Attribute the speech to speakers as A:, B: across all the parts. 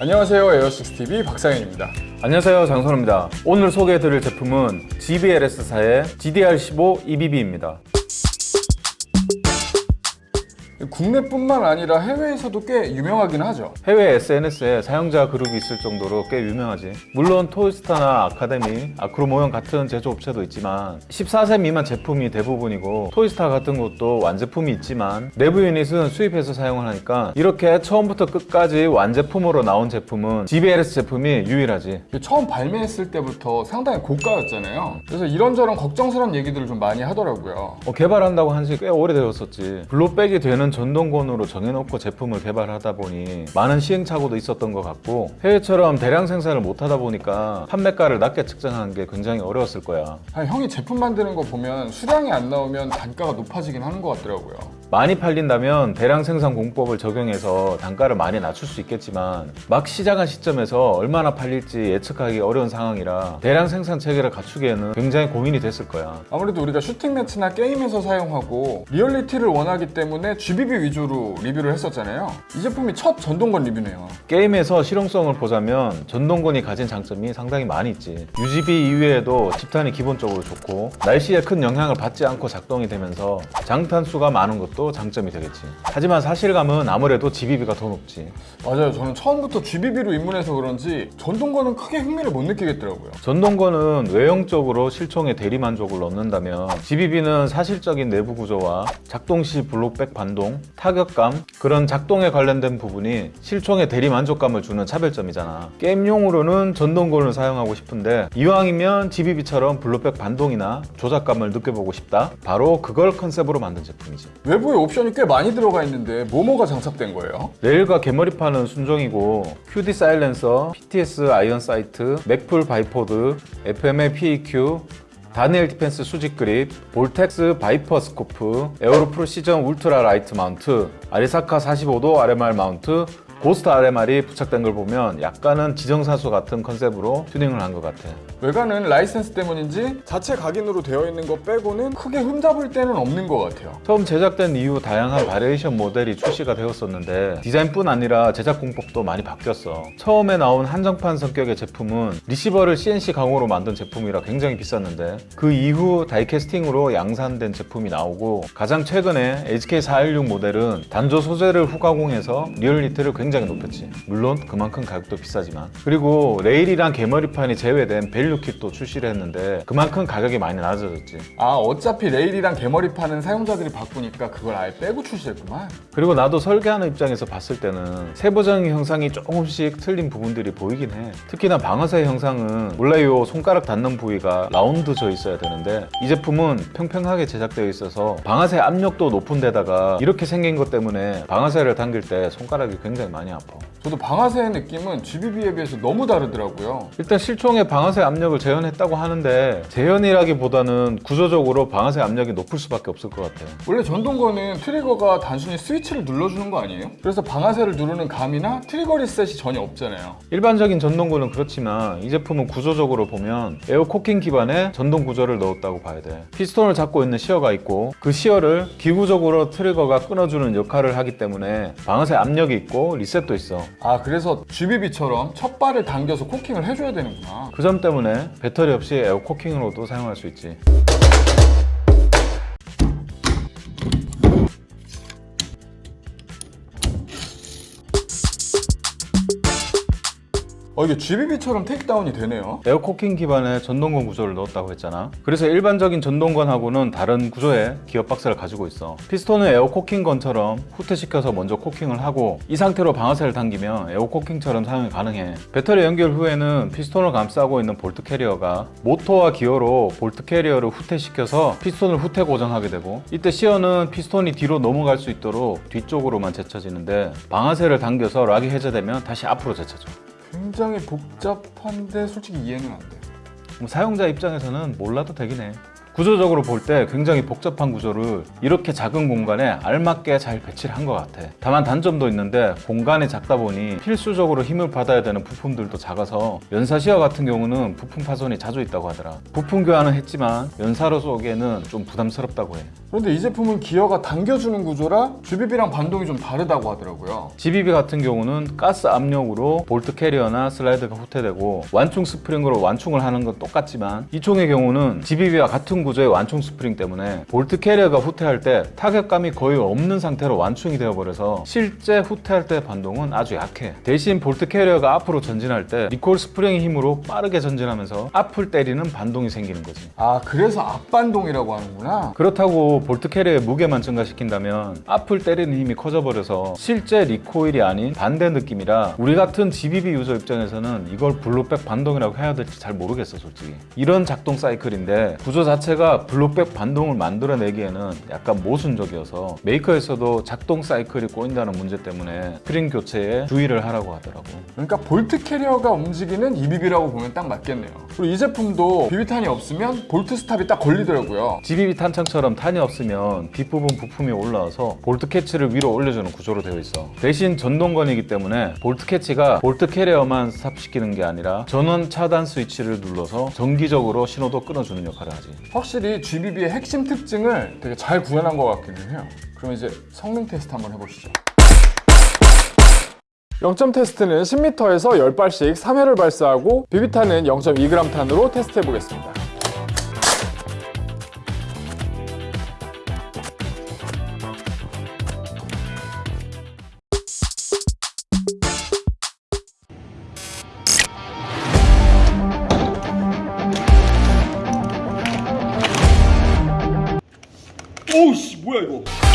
A: 안녕하세요 에어식스TV 박상현입니다.
B: 안녕하세요 장선호입니다. 오늘 소개해드릴 제품은 GBLS사의 GDR15 EBB입니다
A: 국내뿐만 아니라 해외에서도 꽤 유명하긴 하죠.
B: 해외 SNS에 사용자 그룹이 있을 정도로 꽤 유명하지. 물론 토이스타나 아카데미, 아크로모형 같은 제조업체도 있지만 14세 미만 제품이 대부분이고 토이스타 같은 것도 완제품이 있지만 내부 유닛은 수입해서 사용을 하니까 이렇게 처음부터 끝까지 완제품으로 나온 제품은 GBLS 제품이 유일하지.
A: 처음 발매했을 때부터 상당히 고가였잖아요. 그래서 이런저런 걱정스러운 얘기들을 좀 많이 하더라고요.
B: 어, 개발한다고 한 지 꽤 오래되었었지. 블록백이 되는 전동권으로 정해놓고 제품을 개발하다 보니 많은 시행착오도 있었던 것 같고 해외처럼 대량 생산을 못하다 보니까 판매가를 낮게 측정하는 게 굉장히 어려웠을 거야.
A: 아니, 형이 제품 만드는 거 보면 수량이 안 나오면 단가가 높아지긴 하는 것 같더라고요.
B: 많이 팔린다면 대량 생산 공법을 적용해서 단가를 많이 낮출 수 있겠지만 막 시작한 시점에서 얼마나 팔릴지 예측하기 어려운 상황이라 대량 생산 체계를 갖추기에는 굉장히 고민이 됐을 거야.
A: 아무래도 우리가 슈팅 매치나 게임에서 사용하고 리얼리티를 원하기 때문에 GBB 위주로 리뷰를 했었잖아요. 이 제품이 첫 전동건 리뷰네요.
B: 게임에서 실용성을 보자면 전동건이 가진 장점이 상당히 많이 있지. 유지비 이외에도 집탄이 기본적으로 좋고 날씨에 큰 영향을 받지 않고 작동이 되면서 장탄수가 많은 것도 장점이 되겠지. 하지만 사실감은 아무래도 GBB가 더 높지.
A: 맞아요. 저는 처음부터 GBB로 입문해서 그런지 전동건은 크게 흥미를 못 느끼겠더라고요.
B: 전동건은 외형적으로 실총의 대리 만족을 얻는다면 GBB는 사실적인 내부 구조와 작동 시 blowback 반동, 타격감 그런 작동에 관련된 부분이 실총의 대리 만족감을 주는 차별점이잖아. 게임용으로는 전동건을 사용하고 싶은데 이왕이면 GBB처럼 blowback 반동이나 조작감을 느껴보고 싶다? 바로 그걸 컨셉으로 만든 제품이지.
A: 외부에 옵션이 꽤 많이 들어가 있는데 뭐뭐가 장착된 거예요?
B: 레일과 개머리판은 순정이고 QD silencer, PTS iron sight, Magpul bipod, FMA PEQ Daniel Defense 수직 그립, Vortex Viper 스코프, Aero Precision ultralight mount, Arisaka 45도 RMR mount, 고스트 RMR이 부착된 걸 보면 약간은 지정사수 같은 컨셉으로 튜닝을 한 것 같아.
A: 외관은 라이센스 때문인지 자체 각인으로 되어 있는 거 빼고는 크게 흠잡을 데는 없는 것 같아요.
B: 처음 제작된 이후 다양한 variation 모델이 출시가 되었었는데 디자인뿐 아니라 제작 공법도 많이 바뀌었어. 처음에 나온 한정판 성격의 제품은 리시버를 CNC 강호로 만든 제품이라 굉장히 비쌌는데 그 이후 다이캐스팅으로 양산된 제품이 나오고 가장 최근에 HK416 모델은 단조 소재를 후가공해서 리얼리티를 굉장히 높였지. 물론 그만큼 가격도 비싸지만. 그리고 레일이랑 개머리판이 제외된 value kit도 출시를 했는데 그만큼 가격이 많이 낮아졌지.
A: 아 어차피 레일이랑 개머리판은 사용자들이 바꾸니까 그걸 아예 빼고 출시했구만.
B: 그리고 나도 설계하는 입장에서 봤을 때는 세부적인 형상이 조금씩 틀린 부분들이 보이긴 해. 특히나 방아쇠 형상은 원래 요. 손가락 닿는 부위가 round져 있어야 되는데 이 제품은 평평하게 제작되어 있어서 방아쇠 압력도 높은 데다가 이렇게 생긴 것 때문에 방아쇠를 당길 때 손가락이 굉장히 많이 아파.
A: 저도 방아쇠의 느낌은 GBB에 비해서 너무 다르더라고요.
B: 일단 실총에 방아쇠 압력을 재현했다고 하는데 재현이라기보다는 구조적으로 방아쇠 압력이 높을 수밖에 없을 것 같아
A: 원래 전동건은 트리거가 단순히 스위치를 눌러주는 거 아니에요? 그래서 방아쇠를 누르는 감이나 트리거 리셋이 전혀 없잖아요.
B: 일반적인 전동건은 그렇지만 이 제품은 구조적으로 보면 air cocking 기반의 전동 구조를 넣었다고 봐야 돼. 피스톤을 잡고 있는 sear가 있고 그 sear를 기구적으로 트리거가 끊어주는 역할을 하기 때문에 방아쇠 압력이 있고 리셋도 있어.
A: 아 그래서 GBB처럼 첫 발을 당겨서 cocking을 해줘야 되는구나.
B: 그 점 때문에 배터리 없이 air cocking으로도 사용할 수 있지
A: 어 이게 GBB처럼 takedown이 되네요.
B: air cocking 기반의 전동건 구조를 넣었다고 했잖아. 그래서 일반적인 전동건하고는 다른 구조의 기어 박스를 가지고 있어. 피스톤은 air cocking gun처럼 후퇴시켜서 먼저 cocking을 하고 이 상태로 방아쇠를 당기면 air cocking처럼 사용이 가능해. 배터리 연결 후에는 피스톤을 감싸고 있는 bolt carrier가 모터와 기어로 bolt carrier를 후퇴시켜서 피스톤을 후퇴 고정하게 되고 이때 sear는 피스톤이 뒤로 넘어갈 수 있도록 뒤쪽으로만 제쳐지는데 방아쇠를 당겨서 lock이 해제되면 다시 앞으로 제쳐져
A: 굉장히 복잡한데 솔직히 이해는 안돼
B: 뭐 사용자 입장에서는 몰라도 되긴 해 구조적으로 볼 때 굉장히 복잡한 구조를 이렇게 작은 공간에 알맞게 잘 배치를 한 것 같아. 다만 단점도 있는데 공간이 작다 보니 필수적으로 힘을 받아야 되는 부품들도 작아서 연사 sear 같은 경우는 부품 파손이 자주 있다고 하더라. 부품 교환은 했지만 연사로 쏘기에는 좀 부담스럽다고 해.
A: 그런데 이 제품은 기어가 당겨주는 구조라 GBB랑 반동이 좀 다르다고 하더라고요.
B: GBB 같은 경우는 가스 압력으로 볼트 캐리어나 슬라이드가 후퇴되고 완충 스프링으로 완충을 하는 건 똑같지만 이 총의 경우는 GBB와 같은 구조의 완충 스프링 때문에 볼트 캐리어가 후퇴할 때 타격감이 거의 없는 상태로 완충이 되어버려서 실제 후퇴할 때 반동은 아주 약해. 대신 볼트 캐리어가 앞으로 전진할 때 recoil 스프링의 힘으로 빠르게 전진하면서 앞을 때리는 반동이 생기는 거지.
A: 아 그래서 앞반동이라고 하는구나.
B: 그렇다고 볼트 캐리어의 무게만 증가시킨다면 앞을 때리는 힘이 커져버려서 실제 recoil이 아닌 반대 느낌이라 우리 같은 GBB 유저 입장에서는 이걸 blowback 반동이라고 해야 될지 잘 모르겠어 솔직히. 이런 작동 사이클인데 구조 자체가 blowback 반동을 만들어내기에는 약간 모순적이어서 메이커에서도 작동 사이클이 꼬인다는 문제 때문에 스프링 교체에 주의를 하라고 하더라고
A: 그러니까 볼트 캐리어가 움직이는 EBB라고 보면 딱 맞겠네요. 그리고 이 제품도 비비탄이 없으면 볼트 stop이 딱 걸리더라고요.
B: GBB 탄창처럼 탄이 없으면 뒷부분 부품이 올라와서 볼트 캐치를 위로 올려주는 구조로 되어 있어. 대신 전동건이기 때문에 볼트 캐치가 볼트 캐리어만 stop시키는 게 아니라 전원 차단 스위치를 눌러서 전기적으로 신호도 끊어주는 역할을 하지.
A: 확실히 GBB의 핵심 특징을 되게 잘 구현한 것 같기는 해요. 그럼 이제 성능 테스트 한번 해보시죠. 0점 테스트는 10m에서 10발씩 3회를 발사하고 비비탄은 0.2g 탄으로 테스트해 보겠습니다. 뭐야 이거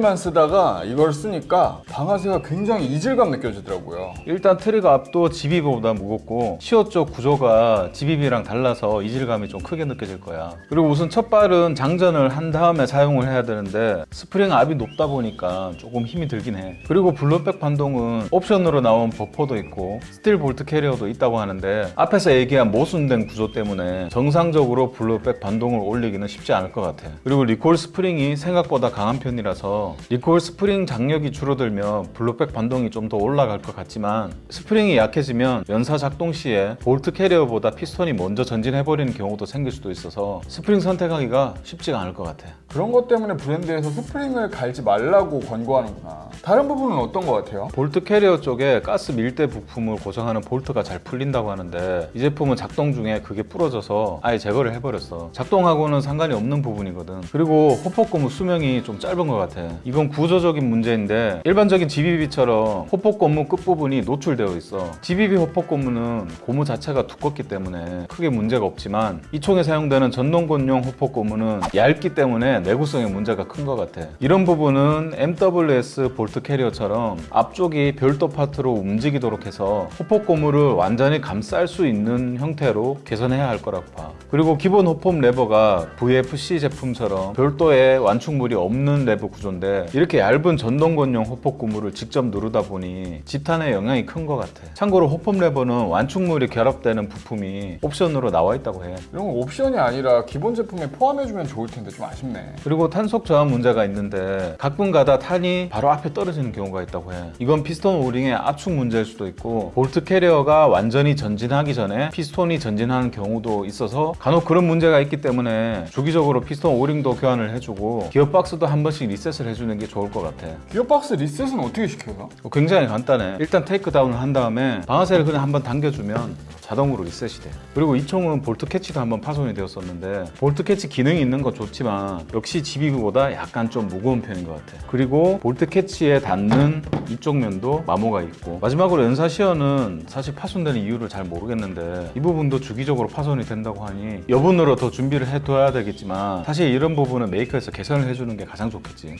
A: GBB만 쓰다가 이걸 쓰니까 방아쇠가 굉장히 이질감 느껴지더라고요.
B: 일단 트리거 압도 GBB보다 무겁고 sear 쪽 구조가 GBB랑 달라서 이질감이 좀 크게 느껴질 거야. 그리고 우선 첫 발은 장전을 한 다음에 사용을 해야 되는데 스프링 압이 높다 보니까 조금 힘이 들긴 해. 그리고 blowback 반동은 옵션으로 나온 버퍼도 있고 스틸 볼트 캐리어도 있다고 하는데 앞에서 얘기한 모순된 구조 때문에 정상적으로 blowback 반동을 올리기는 쉽지 않을 것 같아. 그리고 recoil 스프링이 생각보다 강한 편이라서 recoil 스프링 장력이 줄어들면 blowback 반동이 좀 더 올라갈 것 같지만 스프링이 약해지면 연사 작동 시에 볼트 캐리어보다 피스톤이 먼저 전진해버리는 경우도 생길 수도 있어서 스프링 선택하기가 쉽지가 않을 것 같아.
A: 그런 것 때문에 브랜드에서 스프링을 갈지 말라고 권고하는구나. 다른 부분은 어떤 것 같아요?
B: 볼트 캐리어 쪽에 가스 밀대 부품을 고정하는 볼트가 잘 풀린다고 하는데 이 제품은 작동 중에 그게 부러져서 아예 제거를 해버렸어 작동하고는 상관이 없는 부분이거든 그리고 hop-up 고무 수명이 좀 짧은 것 같아 이건 구조적인 문제인데 일반적인 GBB처럼 hop-up 고무 끝부분이 노출되어 있어. GBB hop-up 고무는 고무 자체가 두껍기 때문에 크게 문제가 없지만 이 총에 사용되는 전동건용 hop-up 고무는 얇기 때문에 내구성에 문제가 큰 것 같아. 이런 부분은 MWS 볼트 캐리어처럼 앞쪽이 별도 파트로 움직이도록 해서 hop-up 고무를 완전히 감쌀 수 있는 형태로 개선해야 할 거라고 봐. 그리고 기본 hop-up 레버가 VFC 제품처럼 별도의 완충물이 없는 레버 구조인데 이렇게 얇은 전동건용 hop-up 고무를 직접 누르다 보니 집탄에 영향이 큰 것 같아. 참고로 hop-up 레버는 완충물이 결합되는 부품이 옵션으로 나와 있다고 해.
A: 이런 건 옵션이 아니라 기본 제품에 포함해주면 좋을 텐데 좀 아쉽네.
B: 그리고 탄속 저항 문제가 있는데 가끔가다 탄이 바로 앞에 떨어지는 경우가 있다고 해. 이건 피스톤 오링의 압축 문제일 수도 있고 볼트 캐리어가 완전히 전진하기 전에 피스톤이 전진하는 경우도 있어서 간혹 그런 문제가 있기 때문에 주기적으로 피스톤 오링도 교환을 해주고 기어박스도 한 번씩 리셋을 해주 는 게 좋을 것 같아.
A: 기어박스 리셋은 어떻게 시켜요?
B: 굉장히 간단해. 일단 takedown을 한 다음에 방아쇠를 그냥 한번 당겨주면 자동으로 리셋이 돼. 그리고 이 총은 볼트 캐치도 한번 파손이 되었었는데 볼트 캐치 기능이 있는 건 좋지만 역시 GBB보다 약간 좀 무거운 편인 것 같아. 그리고 볼트 캐치에 닿는 이쪽 면도 마모가 있고 마지막으로 연사 sear는 사실 파손되는 이유를 잘 모르겠는데 이 부분도 주기적으로 파손이 된다고 하니 여분으로 더 준비를 해둬야 되겠지만 사실 이런 부분은 메이커에서 개선을 해주는 게 가장 좋겠지.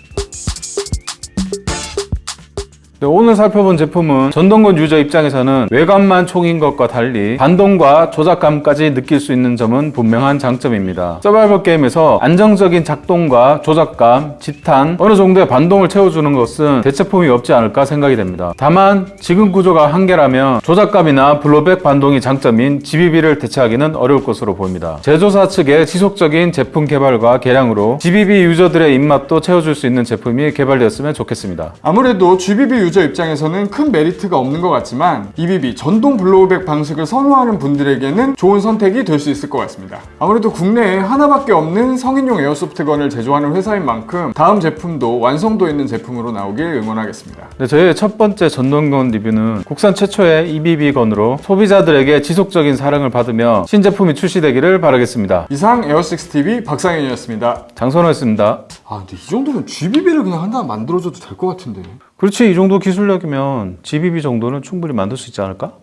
B: 네, 오늘 살펴본 제품은 전동건 유저 입장에서는 외관만 총인 것과 달리 반동과 조작감까지 느낄 수 있는 점은 분명한 장점입니다. 서바이벌 게임에서 안정적인 작동과 조작감, 집탄, 어느 정도의 반동을 채워주는 것은 대체품이 없지 않을까 생각이 됩니다. 다만 지금 구조가 한계라면 조작감이나 블로백 반동이 장점인 GBB를 대체하기는 어려울 것으로 보입니다. 제조사 측의 지속적인 제품 개발과 개량으로 GBB 유저들의 입맛도 채워줄 수 있는 제품이 개발되었으면 좋겠습니다.
A: 아무래도 GBB 유저 입장에서는 큰 메리트가 없는 것 같지만 EBB 전동 blowback 방식을 선호하는 분들에게는 좋은 선택이 될 수 있을 것 같습니다. 아무래도 국내에 하나밖에 없는 성인용 airsoft gun을 제조하는 회사인 만큼 다음 제품도 완성도 있는 제품으로 나오길 응원하겠습니다.
B: 네, 저희의 첫 번째 전동건 리뷰는 국산 최초의 EBB건으로 소비자들에게 지속적인 사랑을 받으며 신제품이 출시되기를 바라겠습니다.
A: 이상 에어6TV 박상현이었습니다.
B: 장선호였습니다.
A: 아 근데 이 정도면 GBB를 그냥 하나 만들어줘도 될 것 같은데
B: 그렇지, 이 정도 기술력이면 GBB 정도는 충분히 만들 수 있지 않을까?